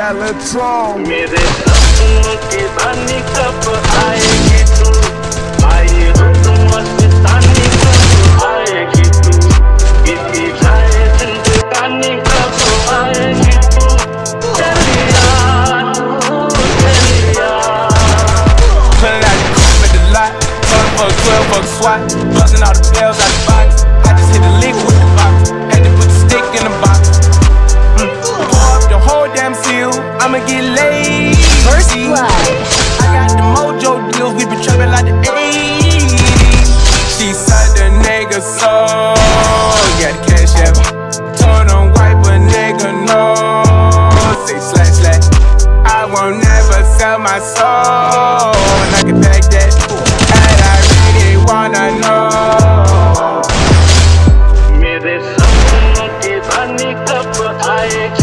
Xylotrone. मेरे सपनों की रानी कब आएगी तू आई हो तुम मस्तानी कब आएगी तू बीती जाए जिंदगानी कब आएगी तू चलिया चलिया Pulling out the coupe at the lot. Fuck for a 12 fuck swat. Busting all the bells out the box. get laid. First blood. I got the mojo deals, we been trapping like the 80s. She said the nigga soul. Got the cash app. Turn on wipe a nigga no. Say slash slash. I won't never sell my soul. And I can back that. And I really wanna know. Mere sapno ke bani kab.